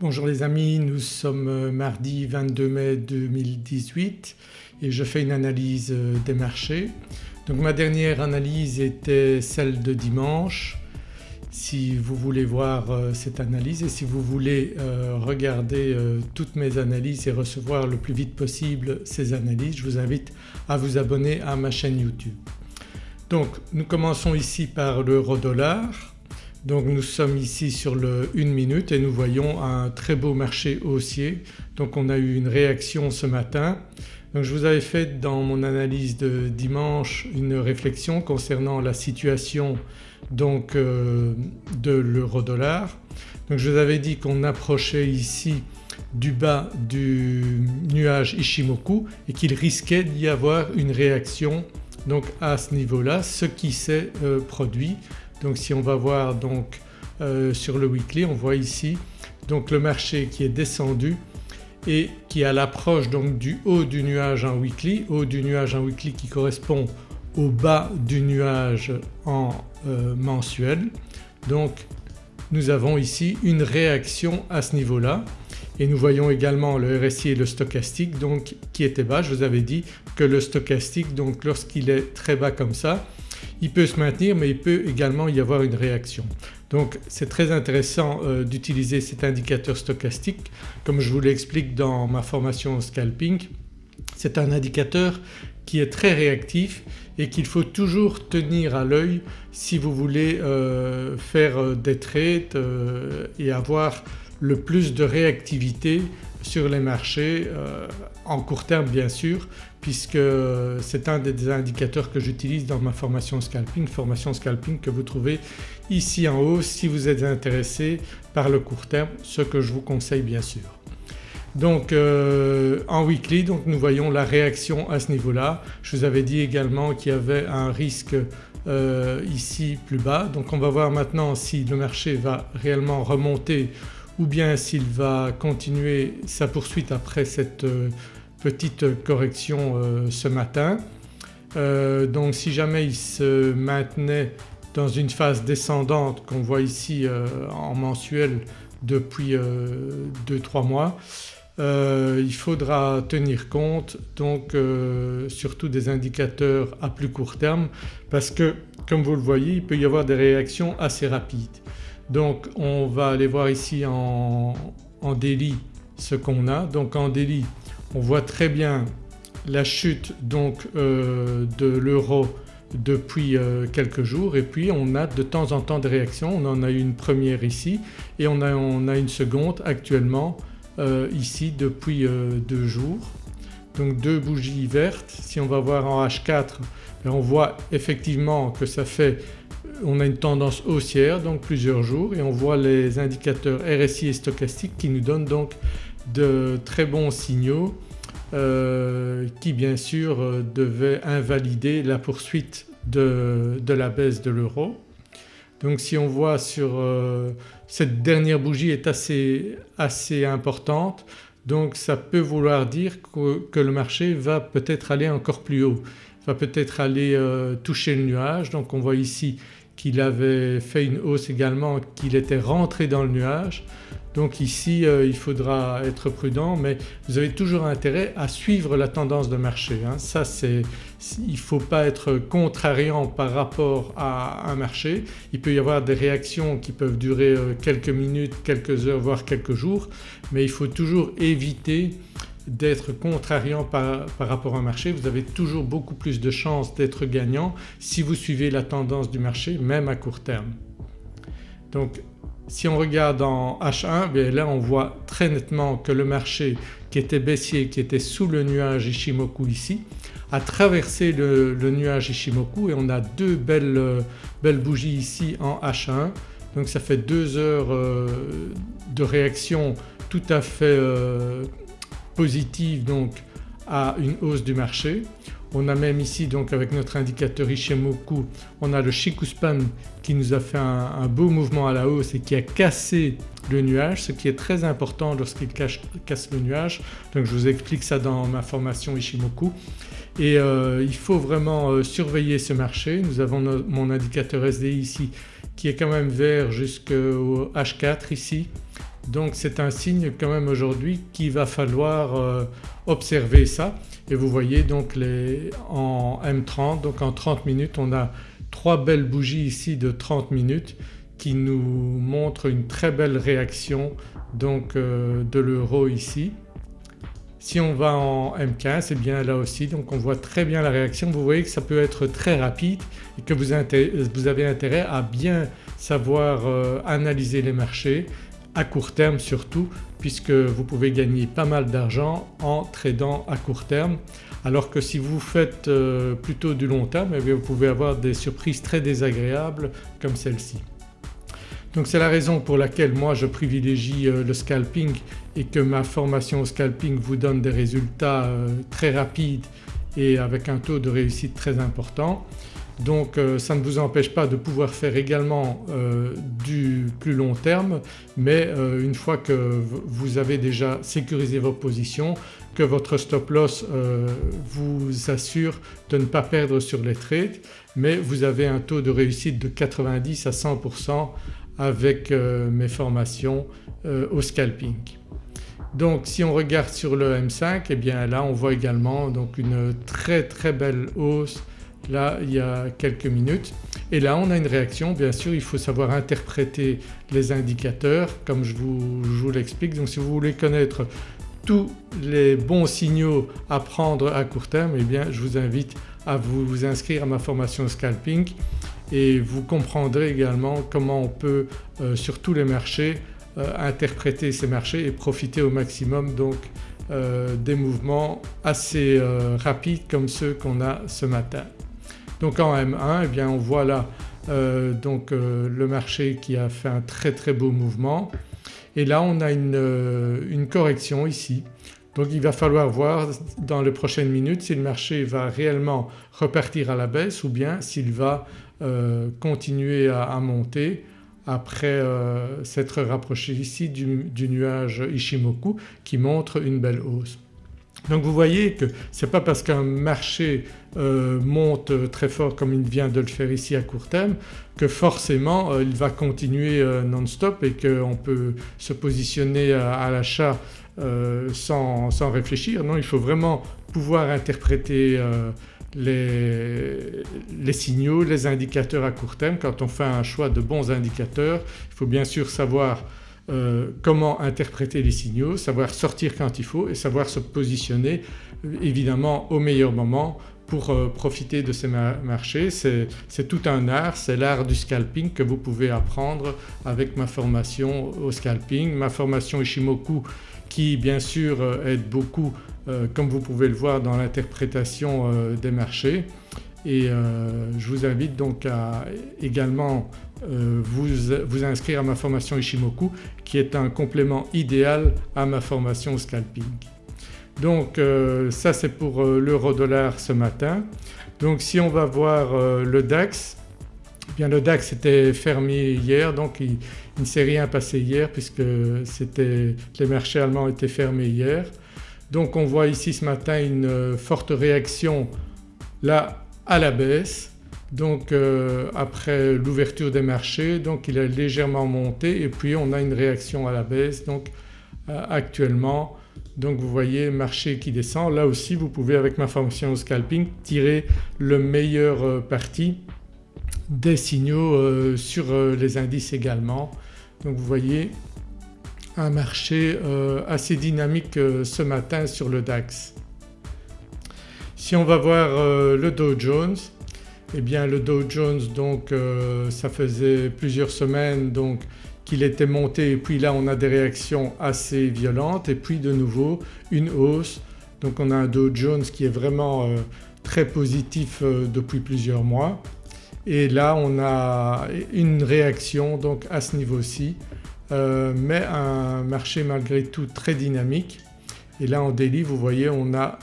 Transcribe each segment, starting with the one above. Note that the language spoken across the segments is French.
Bonjour les amis, nous sommes euh, mardi 22 mai 2018 et je fais une analyse euh, des marchés. Donc ma dernière analyse était celle de dimanche. Si vous voulez voir euh, cette analyse et si vous voulez regarder toutes mes analyses et recevoir le plus vite possible ces analyses je vous invite à vous abonner à ma chaîne YouTube. Donc nous commençons ici par l'euro dollar donc nous sommes ici sur le 1 minute et nous voyons un très beau marché haussier. Donc on a eu une réaction ce matin. Donc je vous avais fait dans mon analyse de dimanche une réflexion concernant la situation donc euh, de l'euro dollar. Donc je vous avais dit qu'on approchait ici du bas du nuage Ishimoku et qu'il risquait d'y avoir une réaction donc à ce niveau-là ce qui s'est euh, produit. Donc si on va voir donc euh, sur le weekly on voit ici donc le marché qui est descendu et qui à l'approche donc du haut du nuage en weekly, haut du nuage en weekly qui correspond au bas du nuage en euh, mensuel. Donc nous avons ici une réaction à ce niveau-là et nous voyons également le RSI et le stochastique donc qui étaient bas. Je vous avais dit que le stochastique donc lorsqu'il est très bas comme ça il peut se maintenir mais il peut également y avoir une réaction. Donc c'est très intéressant euh, d'utiliser cet indicateur stochastique comme je vous l'explique dans ma formation scalping. C'est un indicateur qui est très réactif et qu'il faut toujours tenir à l'œil si vous voulez euh, faire euh, des trades et avoir le plus de réactivité sur les marchés euh, en court terme bien sûr puisque c'est un des indicateurs que j'utilise dans ma formation scalping, formation scalping que vous trouvez ici en haut si vous êtes intéressé par le court terme, ce que je vous conseille bien sûr. Donc euh, en weekly donc nous voyons la réaction à ce niveau-là. Je vous avais dit également qu'il y avait un risque euh, ici plus bas donc on va voir maintenant si le marché va réellement remonter ou bien s'il va continuer sa poursuite après cette euh, petite correction euh, ce matin. Euh, donc si jamais il se maintenait dans une phase descendante qu'on voit ici en mensuel depuis 2-3 mois il faudra tenir compte donc surtout des indicateurs à plus court terme parce que comme vous le voyez il peut y avoir des réactions assez rapides. Donc on va aller voir ici en, daily ce qu'on a. Donc en daily on voit très bien la chute donc euh, de l'euro depuis euh, quelques jours et puis on a de temps en temps des réactions. On en a eu une première ici et on a, une seconde actuellement euh, ici depuis deux jours. Donc deux bougies vertes. Si on va voir en H4 ben, on voit effectivement que ça fait on a une tendance haussière donc plusieurs jours et on voit les indicateurs RSI et stochastique qui nous donnent donc de très bons signaux euh, qui bien sûr euh, devaient invalider la poursuite de, la baisse de l'euro. Donc si on voit sur euh, cette dernière bougie est assez, assez importante donc ça peut vouloir dire que le marché va peut-être aller encore plus haut, va peut-être aller toucher le nuage. Donc on voit ici qu'il avait fait une hausse également, qu'il était rentré dans le nuage. Donc ici euh, il faudra être prudent mais vous avez toujours intérêt à suivre la tendance de marché. Hein. Ça c'est… il ne faut pas être contrariant par rapport à un marché. Il peut y avoir des réactions qui peuvent durer euh, quelques minutes, quelques heures voire quelques jours mais il faut toujours éviter d'être contrariant par, rapport au marché, vous avez toujours beaucoup plus de chances d'être gagnant si vous suivez la tendance du marché même à court terme. Donc si on regarde en H1 bien là on voit très nettement que le marché qui était baissier, qui était sous le nuage Ishimoku ici a traversé le, nuage Ishimoku et on a deux belles, belles bougies ici en H1 donc ça fait deux heures euh, de réaction tout à fait euh, positive donc à une hausse du marché. On a même ici donc avec notre indicateur Ishimoku on a le Shikuspan qui nous a fait un, beau mouvement à la hausse et qui a cassé le nuage ce qui est très important lorsqu'il casse le nuage. Donc je vous explique ça dans ma formation Ishimoku et euh, il faut vraiment euh, surveiller ce marché. Nous avons mon indicateur SDI ici qui est quand même vert jusqu'au H4 ici Donc c'est un signe quand même aujourd'hui qu'il va falloir euh, observer ça et vous voyez donc les, en M30 donc en 30 minutes on a trois belles bougies ici de 30 minutes qui nous montrent une très belle réaction donc euh, de l'euro ici. Si on va en M15 et eh bien là aussi donc on voit très bien la réaction. Vous voyez que ça peut être très rapide et que vous, avez intérêt à bien savoir euh, analyser les marchés à court terme surtout puisque vous pouvez gagner pas mal d'argent en tradant à court terme alors que si vous faites euh, plutôt du long terme eh vous pouvez avoir des surprises très désagréables comme celle-ci. Donc c'est la raison pour laquelle moi je privilégie euh, le scalping et que ma formation au scalping vous donne des résultats euh, très rapides et avec un taux de réussite très important. Donc euh, ça ne vous empêche pas de pouvoir faire également du plus long terme mais une fois que vous avez déjà sécurisé vos positions, que votre stop loss vous assure de ne pas perdre sur les trades mais vous avez un taux de réussite de 90 à 100% avec euh, mes formations euh, au scalping. Donc si on regarde sur le M5 et eh bien là on voit également donc une très très belle hausse là il y a quelques minutes et là on a une réaction bien sûr il faut savoir interpréter les indicateurs comme je vous, l'explique. Donc si vous voulez connaître tous les bons signaux à prendre à court terme eh bien je vous invite à vous inscrire à ma formation scalping et vous comprendrez également comment on peut euh, sur tous les marchés euh, interpréter ces marchés et profiter au maximum donc euh, des mouvements assez rapides comme ceux qu'on a ce matin. Donc en M1 eh bien on voit là donc le marché qui a fait un très très beau mouvement et là on a une, une correction ici donc il va falloir voir dans les prochaines minutes si le marché va réellement repartir à la baisse ou bien s'il va euh, continuer à, monter après euh, s'être rapproché ici du, nuage Ishimoku qui montre une belle hausse. Donc vous voyez que ce n'est pas parce qu'un marché euh, monte très fort comme il vient de le faire ici à court terme que forcément il va continuer non-stop et qu'on peut se positionner à, l'achat sans, réfléchir. Non il faut vraiment pouvoir interpréter les, signaux, les indicateurs à court terme. Quand on fait un choix de bons indicateurs il faut bien sûr savoir euh, comment interpréter les signaux, savoir sortir quand il faut et savoir se positionner euh, évidemment au meilleur moment pour euh, profiter de ces marchés. C'est tout un art, c'est l'art du scalping que vous pouvez apprendre avec ma formation au scalping. Ma formation Ishimoku qui bien sûr aide beaucoup comme vous pouvez le voir dans l'interprétation des marchés et je vous invite donc à également vous, vous, inscrire à ma formation Ishimoku qui est un complément idéal à ma formation scalping. Donc ça c'est pour l'euro dollar ce matin. Donc si on va voir le DAX, eh bien le DAX était fermé hier donc il, il ne s'est rien passé hier puisque les marchés allemands étaient fermés hier. Donc on voit ici ce matin une euh, forte réaction là à la baisse donc euh, après l'ouverture des marchés donc il a légèrement monté et puis on a une réaction à la baisse donc euh, actuellement donc vous voyez marché qui descend. Là aussi vous pouvez avec ma fonction scalping tirer le meilleur parti des signaux sur les indices également. Donc vous voyez un marché euh, assez dynamique euh, ce matin sur le DAX. Si on va voir euh, le Dow Jones eh bien le Dow Jones donc ça faisait plusieurs semaines donc qu'il était monté. Et puis là on a des réactions assez violentes. Et puis de nouveau une hausse. Donc on a un Dow Jones qui est vraiment très positif depuis plusieurs mois. Et là on a une réaction donc à ce niveau-ci euh, mais un marché malgré tout très dynamique. Et là en daily vous voyez on a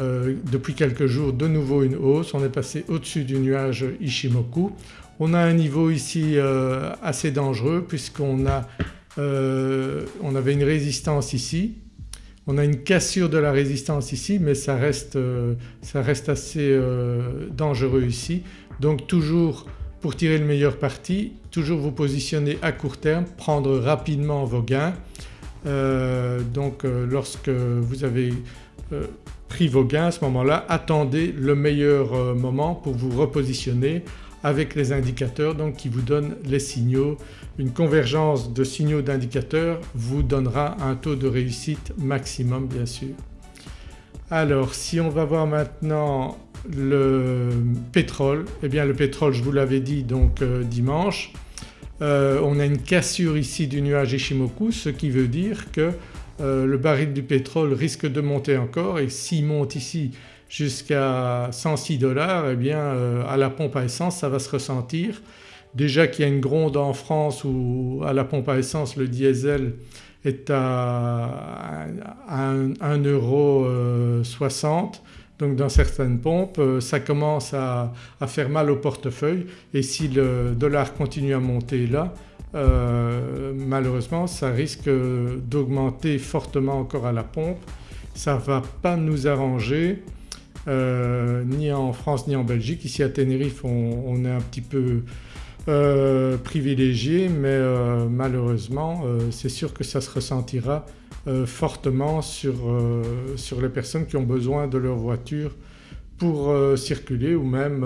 euh, depuis quelques jours de nouveau une hausse, on est passé au-dessus du nuage Ishimoku. On a un niveau ici euh, assez dangereux puisqu'on on avait une résistance ici, on a une cassure de la résistance ici mais ça reste, assez dangereux ici. Donc toujours pour tirer le meilleur parti toujours vous positionner à court terme, prendre rapidement vos gains donc lorsque vous avez vos gains à ce moment-là attendez le meilleur moment pour vous repositionner avec les indicateurs donc qui vous donnent les signaux. Une convergence de signaux d'indicateurs vous donnera un taux de réussite maximum bien sûr. Alors si on va voir maintenant le pétrole, eh bien le pétrole je vous l'avais dit donc euh, dimanche, euh, on a une cassure ici du nuage Ishimoku ce qui veut dire que euh, le baril du pétrole risque de monter encore et s'il monte ici jusqu'à 106 dollars eh bien à la pompe à essence ça va se ressentir. Déjà qu'il y a une gronde en France où à la pompe à essence le diesel est à 1,60€ donc dans certaines pompes euh, ça commence à, faire mal au portefeuille et si le dollar continue à monter là euh, malheureusement ça risque d'augmenter fortement encore à la pompe. Ça ne va pas nous arranger euh, ni en France ni en Belgique. Ici à Tenerife on est un petit peu euh, privilégié mais malheureusement c'est sûr que ça se ressentira fortement sur, les personnes qui ont besoin de leur voiture pour circuler ou même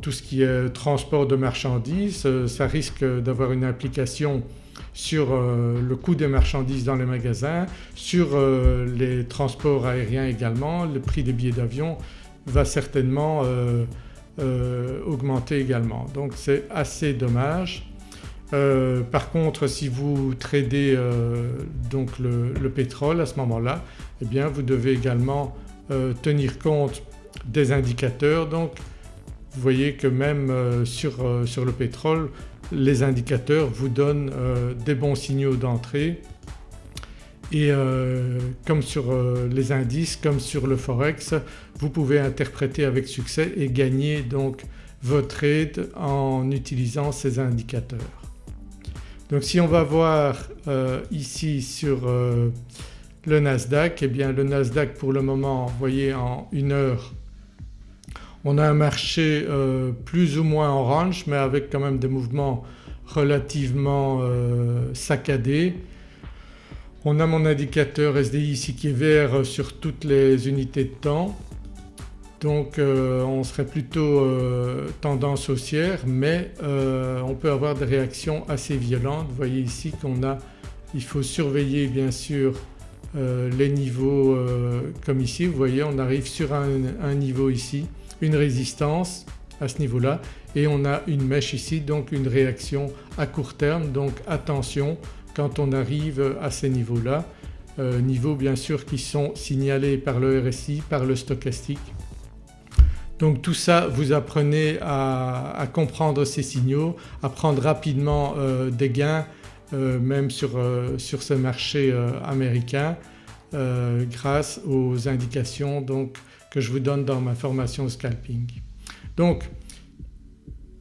tout ce qui est transport de marchandises. ça risque d'avoir une implication sur le coût des marchandises dans les magasins, sur les transports aériens également, le prix des billets d'avion va certainement euh, augmenter également donc c'est assez dommage. Euh, par contre si vous tradez euh, donc le, pétrole à ce moment-là eh bien vous devez également tenir compte des indicateurs vous voyez que même sur, sur, le pétrole les indicateurs vous donnent des bons signaux d'entrée et euh, comme sur euh, les indices, comme sur le forex, vous pouvez interpréter avec succès et gagner donc vos trades en utilisant ces indicateurs. Donc si on va voir euh, ici sur le Nasdaq, eh bien le Nasdaq pour le moment vous voyez en une heure on a un marché plus ou moins orange mais avec quand même des mouvements relativement saccadés. On a mon indicateur SDI ici qui est vert sur toutes les unités de temps. Donc euh, on serait plutôt euh, tendance haussière mais euh, on peut avoir des réactions assez violentes. Vous voyez ici qu'on a, il faut surveiller bien sûr les niveaux comme ici. Vous voyez on arrive sur un niveau ici, une résistance à ce niveau-là et on a une mèche ici donc une réaction à court terme donc attention quand on arrive à ces niveaux-là. Euh, niveaux bien sûr qui sont signalés par le RSI, par le stochastique. Donc tout ça vous apprenez à, comprendre ces signaux, à prendre rapidement euh, des gains euh, même sur, sur ce marché américain grâce aux indications donc, que je vous donne dans ma formation scalping. Donc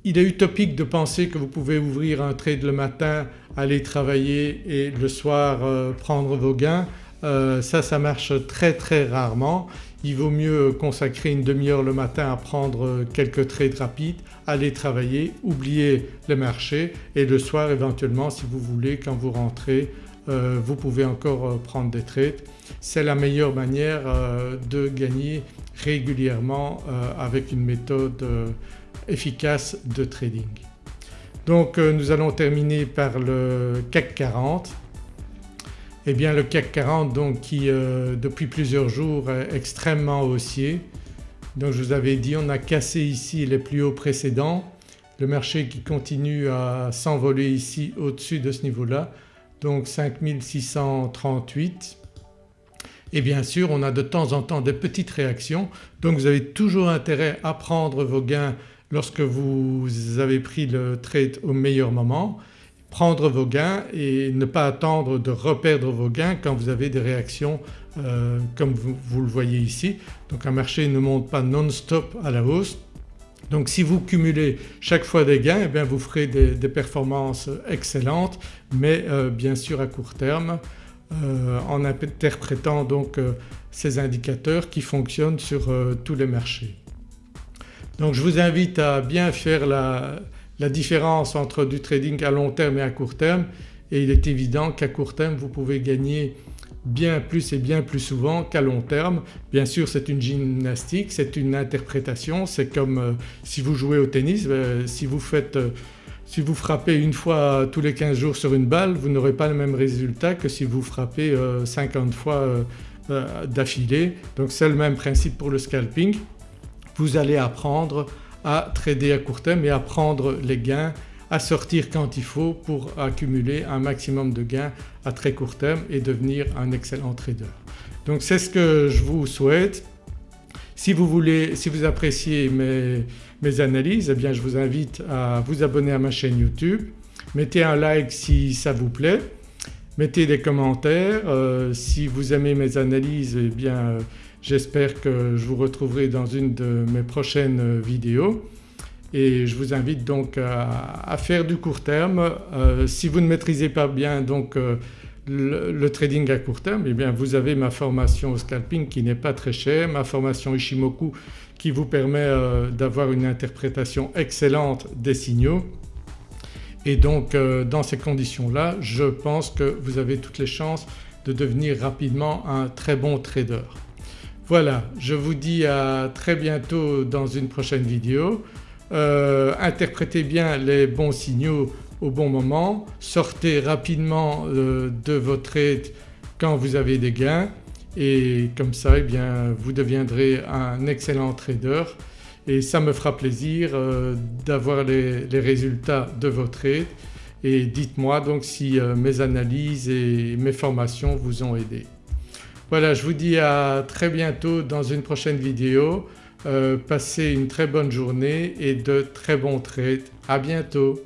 il est utopique de penser que vous pouvez ouvrir un trade le matin, aller travailler et le soir euh, prendre vos gains. Euh, ça, ça marche très très rarement. Il vaut mieux consacrer une demi-heure le matin à prendre quelques trades rapides, aller travailler, oublier le marché et le soir éventuellement si vous voulez quand vous rentrez euh, vous pouvez encore prendre des trades. C'est la meilleure manière de gagner régulièrement avec une méthode efficace de trading. Donc euh, nous allons terminer par le CAC 40. Eh bien le CAC 40 donc qui euh, depuis plusieurs jours est extrêmement haussier. Donc je vous avais dit on a cassé ici les plus hauts précédents, le marché qui continue à s'envoler ici au-dessus de ce niveau-là donc 5638 et bien sûr on a de temps en temps des petites réactions. Donc vous avez toujours intérêt à prendre vos gains lorsque vous avez pris le trade au meilleur moment, prendre vos gains et ne pas attendre de reperdre vos gains quand vous avez des réactions euh, comme vous, le voyez ici. Donc un marché ne monte pas non-stop à la hausse. Donc si vous cumulez chaque fois des gains eh bien vous ferez des, performances excellentes mais euh, bien sûr à court terme euh, en interprétant donc ces indicateurs qui fonctionnent sur tous les marchés. Donc je vous invite à bien faire la, différence entre du trading à long terme et à court terme et il est évident qu'à court terme vous pouvez gagner bien plus et bien plus souvent qu'à long terme. Bien sûr c'est une gymnastique, c'est une interprétation, c'est comme euh, si vous jouez au tennis, euh, si vous faites euh, si vous frappez une fois tous les 15 jours sur une balle vous n'aurez pas le même résultat que si vous frappez 50 fois d'affilée. Donc c'est le même principe pour le scalping. Vous allez apprendre à trader à court terme et à prendre les gains à sortir quand il faut pour accumuler un maximum de gains à très court terme et devenir un excellent trader. Donc c'est ce que je vous souhaite. Si vous voulez, si vous appréciez mes, mes analyses eh bien je vous invite à vous abonner à ma chaîne YouTube, mettez un like si ça vous plaît, mettez des commentaires, euh, si vous aimez mes analyses eh bien euh, j'espère que je vous retrouverai dans une de mes prochaines vidéos. Et je vous invite donc à, faire du court terme. Euh, si vous ne maîtrisez pas bien donc euh, le, trading à court terme eh bien vous avez ma formation au scalping qui n'est pas très chère, ma formation Ishimoku qui vous permet euh, d'avoir une interprétation excellente des signaux et donc dans ces conditions-là je pense que vous avez toutes les chances de devenir rapidement un très bon trader. Voilà je vous dis à très bientôt dans une prochaine vidéo. Euh, interprétez bien les bons signaux au bon moment, sortez rapidement euh, de votre trade quand vous avez des gains et comme ça eh bien vous deviendrez un excellent trader et ça me fera plaisir euh, d'avoir les, résultats de vos trades et dites-moi donc si mes analyses et mes formations vous ont aidé. Voilà je vous dis à très bientôt dans une prochaine vidéo. Euh, passez une très bonne journée et de très bons trades. À bientôt